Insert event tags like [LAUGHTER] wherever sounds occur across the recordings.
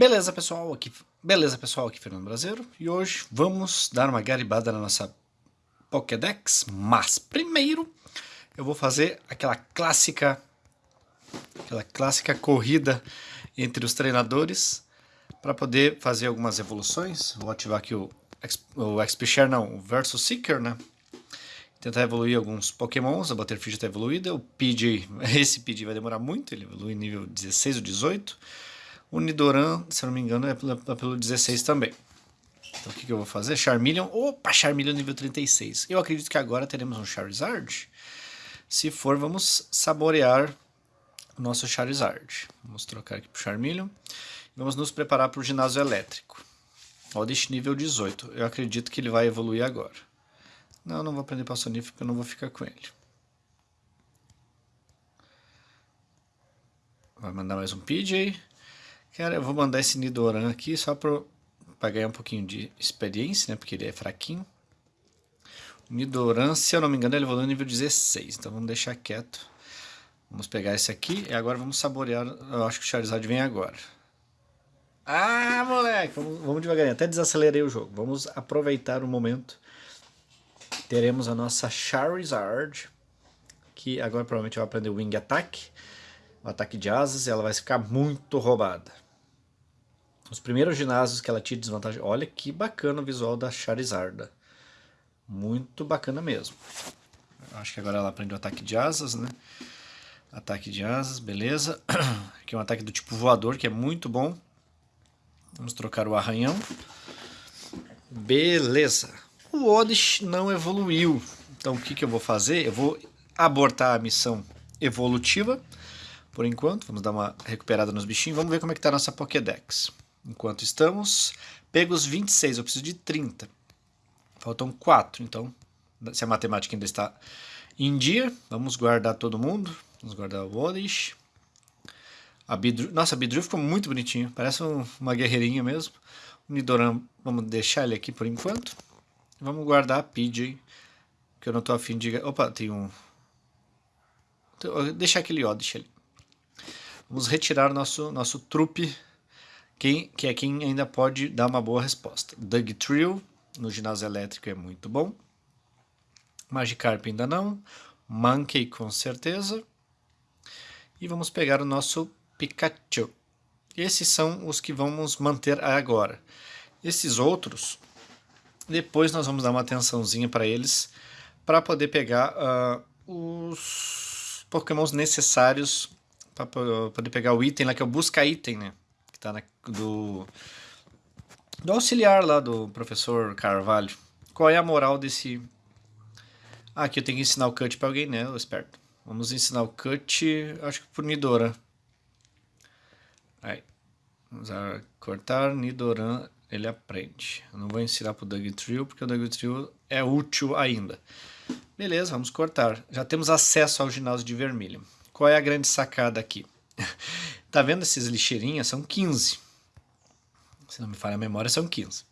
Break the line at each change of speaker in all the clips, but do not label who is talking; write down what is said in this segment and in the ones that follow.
Beleza, pessoal, aqui, beleza, pessoal, aqui Fernando Brasileiro, e hoje vamos dar uma garibada na nossa Pokédex, mas primeiro eu vou fazer aquela clássica aquela clássica corrida entre os treinadores para poder fazer algumas evoluções. Vou ativar aqui o, o XP Share, não, o Versus Seeker, né? Tentar evoluir alguns pokémons, a Butterfree já está evoluída, o PJ, [LAUGHS] esse PJ vai demorar muito, ele evolui nível 16 ou 18, o Nidoran, se eu não me engano, é pelo, é pelo 16 também. Então o que, que eu vou fazer? Charmeleon. Opa, Charmeleon nível 36. Eu acredito que agora teremos um Charizard. Se for, vamos saborear o nosso Charizard. Vamos trocar aqui para o Charmeleon. Vamos nos preparar para o ginásio elétrico. Oddish nível 18. Eu acredito que ele vai evoluir agora. Não, não vou aprender Passonif porque eu não vou ficar com ele. Vai mandar mais um PJ. Cara, eu vou mandar esse Nidoran aqui só para ganhar um pouquinho de experiência, né? Porque ele é fraquinho. O Nidoran, se eu não me engano, ele evoluiu no nível 16. Então vamos deixar quieto. Vamos pegar esse aqui e agora vamos saborear. Eu acho que o Charizard vem agora. Ah, moleque! Vamos, vamos devagarinho. Até desacelerei o jogo. Vamos aproveitar o momento. Teremos a nossa Charizard. Que agora provavelmente vai aprender o Wing Attack o ataque de asas e ela vai ficar muito roubada. Os primeiros ginásios que ela tinha desvantagem. Olha que bacana o visual da Charizarda. Muito bacana mesmo. Acho que agora ela aprende o ataque de asas, né? Ataque de asas, beleza. [CLEARS THROAT] Aqui é um ataque do tipo voador, que é muito bom. Vamos trocar o arranhão. Beleza. O Oddish não evoluiu. Então o que, que eu vou fazer? Eu vou abortar a missão evolutiva por enquanto. Vamos dar uma recuperada nos bichinhos. Vamos ver como é que tá a nossa Pokédex. Enquanto estamos, pegos 26, eu preciso de 30. Faltam 4, então, se a matemática ainda está em dia, vamos guardar todo mundo. Vamos guardar o Oddish. A Bidru... Nossa, a Bidru ficou muito bonitinho, parece um, uma guerreirinha mesmo. O Nidoran, vamos deixar ele aqui por enquanto. Vamos guardar a PJ, que eu não estou afim de... Opa, tem um... Deixar aquele Oddish ali. Vamos retirar nosso, nosso trupe, quem, que é quem ainda pode dar uma boa resposta. Doug Trio, no ginásio elétrico, é muito bom. Magikarp ainda não. Monkey, com certeza. E vamos pegar o nosso Pikachu. Esses são os que vamos manter agora. Esses outros, depois nós vamos dar uma atençãozinha para eles, para poder pegar uh, os pokémons necessários para poder pegar o item lá, que é o busca item, né? Que tá na, do, do auxiliar lá do professor Carvalho. Qual é a moral desse... Ah, aqui eu tenho que ensinar o cut para alguém, né? Eu esperto. Vamos ensinar o cut, acho que por Nidoran. Aí. Vamos cortar, Nidoran, ele aprende. Eu não vou ensinar para o Doug Trio, porque o Doug Trio é útil ainda. Beleza, vamos cortar. Já temos acesso ao ginásio de vermelho. Qual é a grande sacada aqui? [LAUGHS] tá vendo esses lixeirinhas? São 15. Não me falha a memória, são 15. Uh,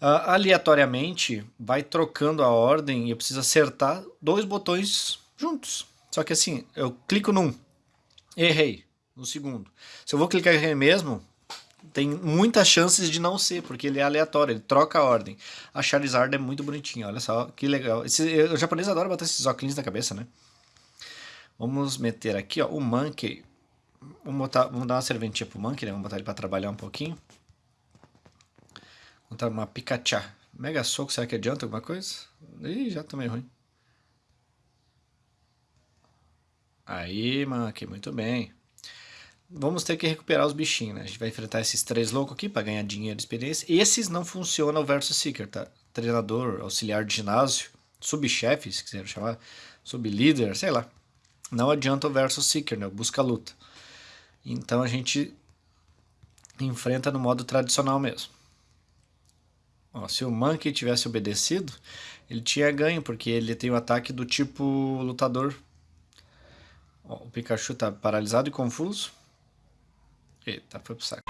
ah, aleatoriamente, vai trocando a ordem e eu preciso acertar dois botões juntos. Só que assim, eu clico num, errei no segundo. Se eu vou clicar errei mesmo, tem muitas chances de não ser, porque ele é aleatório, ele troca a ordem. A Charizard é muito bonitinha, olha só, que legal. Esse, o japonês adora botar esses óculos na cabeça, né? Vamos meter aqui, ó, o Monkey. Vamos, botar, vamos dar uma serventia pro Monkey, né? Vamos botar ele para trabalhar um pouquinho. Botar uma Pikachu. Mega soco, será que adianta alguma coisa? Ih, já tomei ruim. Aí, Monkey, muito bem. Vamos ter que recuperar os bichinhos, né? A gente vai enfrentar esses três loucos aqui para ganhar dinheiro e experiência. Esses não funcionam o Versus Seeker, tá? Treinador, auxiliar de ginásio, subchefe, se quiser chamar, sublíder, sei lá não adianta o versus seeker, né? busca luta. Então a gente enfrenta no modo tradicional mesmo. Ó, se o Monkey tivesse obedecido, ele tinha ganho, porque ele tem o um ataque do tipo lutador. Ó, o Pikachu tá paralisado e confuso. Eita, foi pro saco.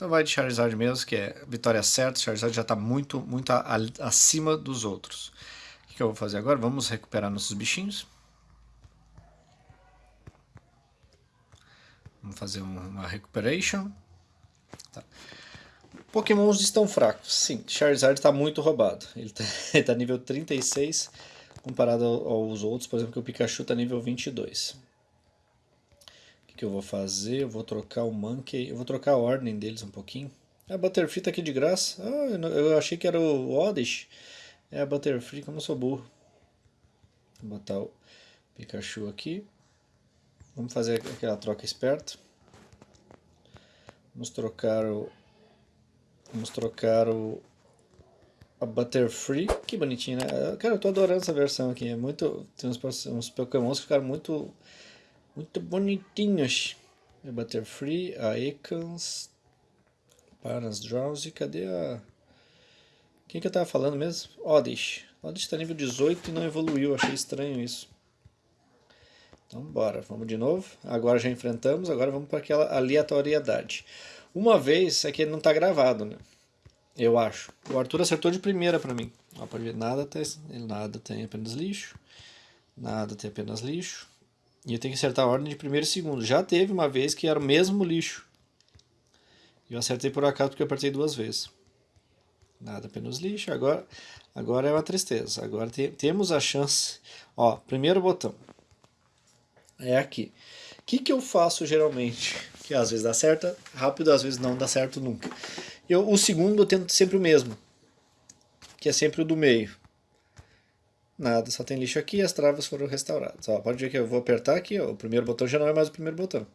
Então vai de Charizard mesmo, que é vitória certa. Charizard já está muito, muito acima dos outros. O que, que eu vou fazer agora? Vamos recuperar nossos bichinhos. Vamos fazer uma recuperation. Tá. Pokémons estão fracos. Sim, Charizard está muito roubado. Ele [LAUGHS] está tá nível 36 comparado aos outros. Por exemplo, que o Pikachu está nível 22 que eu vou fazer? Eu vou trocar o Monkey, eu vou trocar a ordem deles um pouquinho. A Butterfree tá aqui de graça. Ah, eu achei que era o Oddish. É a Butterfree, como eu sou burro. Vou botar o Pikachu aqui. Vamos fazer aquela troca esperta. Vamos trocar o... Vamos trocar o... A Butterfree. Que bonitinho, né? Cara, eu tô adorando essa versão aqui. É muito... Tem uns, uns Pokémons que ficaram muito muito bonitinhos. É Butterfree, a Ekans, Paras Drowsy, cadê a... Quem que eu tava falando mesmo? Oddish. Oddish tá nível 18 e não evoluiu, achei estranho isso. Então bora, vamos de novo. Agora já enfrentamos, agora vamos para aquela aleatoriedade. Uma vez, é que ele não tá gravado, né? Eu acho. O Arthur acertou de primeira para mim. Ó, pode ver, nada tem, nada tem apenas lixo. Nada tem apenas lixo. E eu tenho que acertar a ordem de primeiro e segundo. Já teve uma vez que era o mesmo lixo. Eu acertei por acaso porque eu apertei duas vezes. Nada, apenas lixo. Agora, agora é uma tristeza. Agora te, temos a chance. Ó, primeiro botão. É aqui. O que, que eu faço geralmente? Que às vezes dá certo rápido, às vezes não dá certo nunca. Eu, o segundo eu tento sempre o mesmo. Que é sempre o do meio. Nada, só tem lixo aqui e as travas foram restauradas. Ó, pode ver que eu vou apertar aqui, ó, o primeiro botão já não é mais o primeiro botão.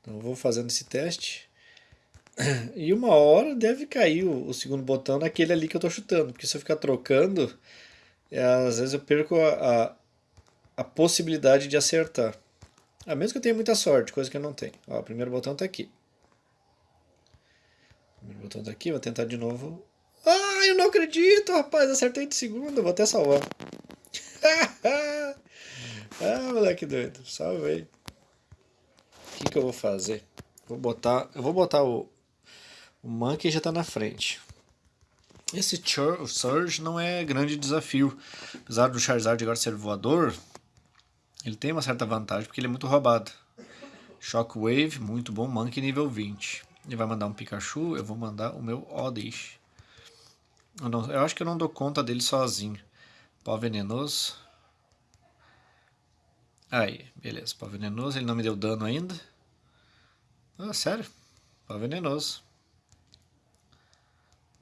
Então eu vou fazendo esse teste. E uma hora deve cair o, o segundo botão naquele ali que eu estou chutando. Porque se eu ficar trocando, é, às vezes eu perco a, a, a, possibilidade de acertar. A menos que eu tenha muita sorte, coisa que eu não tenho. Ó, o primeiro botão está aqui. O primeiro botão está aqui, vou tentar de novo ah, eu não acredito, rapaz. Acertei de segunda. Vou até salvar. [LAUGHS] ah, moleque doido. Salvei. O que, que eu vou fazer? Vou botar, eu vou botar o, o Monkey já tá na frente. Esse Surge não é grande desafio. Apesar do Charizard agora ser voador, ele tem uma certa vantagem porque ele é muito roubado. Shockwave, muito bom. Monkey nível 20. Ele vai mandar um Pikachu, eu vou mandar o meu Oddish. Eu, não, eu acho que eu não dou conta dele sozinho. Pó venenoso. Aí, beleza. Pó venenoso, ele não me deu dano ainda. Ah, sério? Pó venenoso.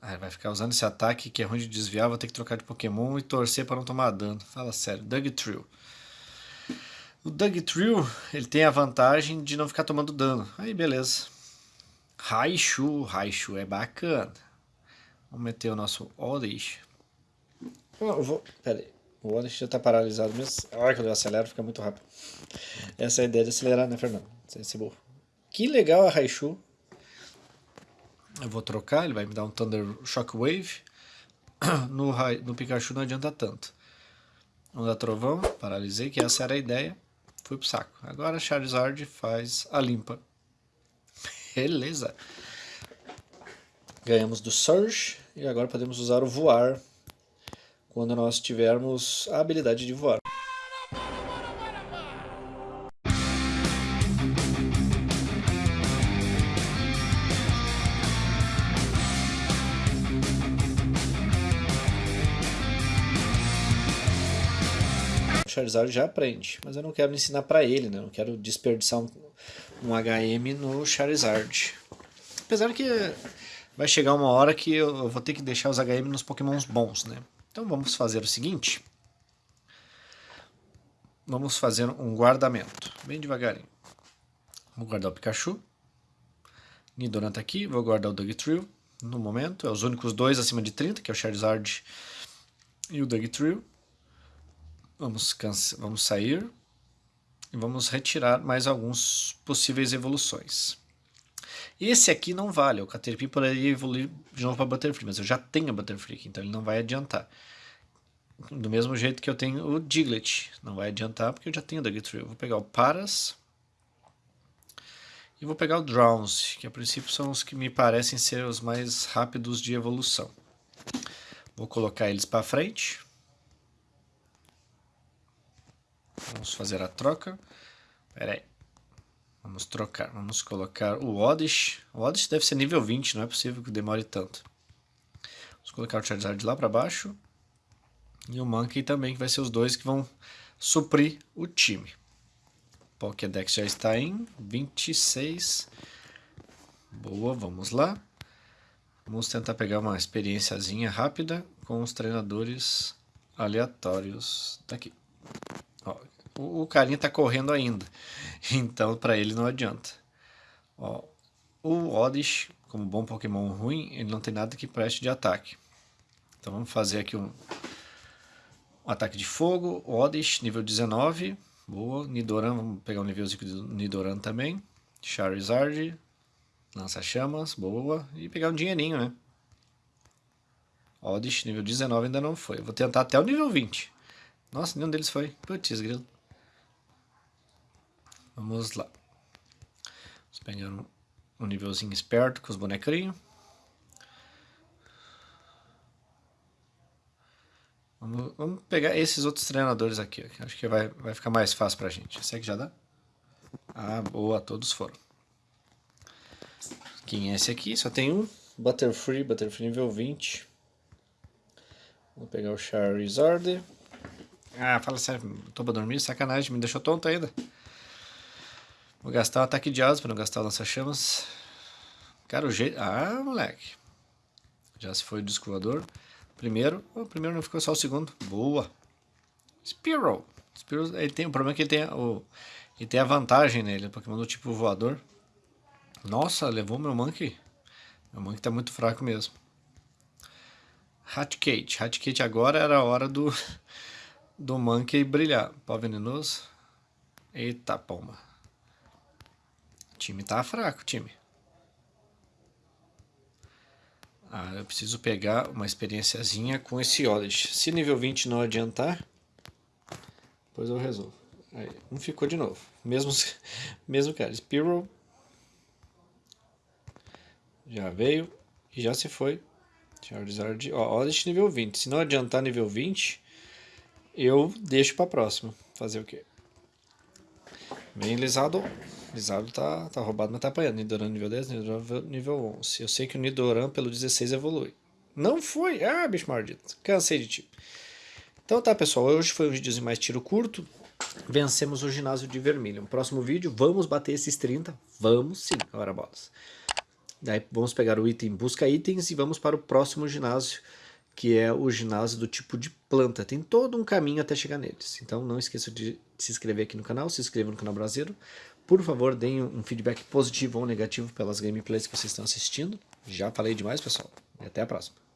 Ah, vai ficar usando esse ataque que é ruim de desviar, vou ter que trocar de Pokémon e torcer para não tomar dano. Fala sério. Doug Trill. O Doug Trill, ele tem a vantagem de não ficar tomando dano. Aí, beleza. Raichu. Raichu é bacana. Vamos meter o nosso Oddish. Eu vou... Pera aí. O Oddish já está paralisado mesmo. A hora que eu acelero fica muito rápido. Essa é a ideia de acelerar, né, Fernando? Sem ser burro. Que legal a Raichu. Eu vou trocar, ele vai me dar um Thunder Shockwave. [CLEARS THROAT] No, no Pikachu não adianta tanto. Dar trovão, paralisei, que essa era a ideia. Fui pro saco. Agora Charizard faz a limpa. [LAUGHS] Beleza. Ganhamos do Surge e agora podemos usar o voar quando nós tivermos a habilidade de voar. Charizard já aprende, mas eu não quero ensinar para ele, né? Não quero desperdiçar um, um HM no Charizard. Apesar que vai chegar uma hora que eu vou ter que deixar os HM nos pokémons bons, né? Então vamos fazer o seguinte. Vamos fazer um guardamento, bem devagarinho. Vou guardar o Pikachu. Nidoran tá aqui, vou guardar o Dugtrio no momento. É os únicos dois acima de 30, que é o Charizard e o Dugtrio. Vamos, vamos sair e vamos retirar mais alguns possíveis evoluções. Esse aqui não vale, o Caterpie poderia evoluir de novo para Butterfree, mas eu já tenho Butterfree, então ele não vai adiantar. Do mesmo jeito que eu tenho o Diglett, não vai adiantar porque eu já tenho o Dugtrio. Eu vou pegar o Paras E vou pegar o Drowns, que a princípio são os que me parecem ser os mais rápidos de evolução. Vou colocar eles para frente. Vamos fazer a troca. Pera aí. Vamos trocar. Vamos colocar o Oddish. O Oddish deve ser nível 20, não é possível que demore tanto. Vamos colocar o Charizard lá para baixo. E o Monkey também, que vai ser os dois que vão suprir o time. Pokédex já está em 26. Boa, vamos lá. Vamos tentar pegar uma experiênciazinha rápida com os treinadores aleatórios daqui. O, o carinha está correndo ainda, [LAUGHS] então para ele não adianta. Ó, o Oddish, como bom Pokémon ruim, ele não tem nada que preste de ataque. Então vamos fazer aqui um, um ataque de fogo, Oddish, nível 19. Boa. Nidoran, vamos pegar um nívelzinho do Nidoran também. Charizard. Lança-chamas, boa. E pegar um dinheirinho, né? Oddish, nível 19 ainda não foi. Eu vou tentar até o nível 20. Nossa, nenhum deles foi. Putz, grilo. Vamos lá. Vamos pegar um, um nívelzinho esperto com os bonecrinhos. Vamos, vamos, pegar esses outros treinadores aqui. Acho que vai, vai ficar mais fácil pra gente. Esse aqui já dá? Ah, boa, todos foram. Quem é esse aqui? Só tem um. Butterfree, Butterfree nível 20. Vou pegar o Charizard. Ah, fala sério, tô pra dormir, sacanagem, me deixou tonto ainda. Vou gastar o ataque de asas pra não gastar o lança-chamas. Cara, o jeito... Ah, moleque. Já se foi o disco Primeiro, o primeiro não ficou só o segundo. Boa. Spearow. Spearow ele tem, o problema é que ele tem, o, ele tem a vantagem nele, o Pokémon do tipo voador. Nossa, levou meu Monkey. Meu Monkey tá muito fraco mesmo. Hatkate. Hatkate agora era a hora do, [LAUGHS] do Monkey brilhar. Pó venenoso. Eita pomba. O time tá fraco, time. Ah, eu preciso pegar uma experiênciazinha com esse Oddish. Se nível 20 não adiantar, depois eu resolvo. Aí, um ficou de novo. Mesmo, [LAUGHS] mesmo cara. Spearow já veio e já se foi. Charizard, ó, Oddish nível 20. Se não adiantar nível 20, eu deixo pra próxima. Fazer o quê? Vem Lisado. Lisado tá, tá roubado, mas tá apanhando. Nidoran nível 10, Nidoran nível 11. Eu sei que o Nidoran pelo 16 evolui. Não foi? Ah, bicho maldito. Cansei de ti. Então tá, pessoal. Hoje foi um videozinho mais tiro curto. Vencemos o ginásio de vermelho. No próximo vídeo, vamos bater esses 30? Vamos sim, agora bolas. Daí vamos pegar o item busca itens e vamos para o próximo ginásio, que é o ginásio do tipo de planta. Tem todo um caminho até chegar neles. Então não esqueça de se inscrever aqui no canal, se inscreva no canal Brasileiro. Por favor, deem um feedback positivo ou negativo pelas gameplays que vocês estão assistindo. Já falei demais, pessoal. E até a próxima.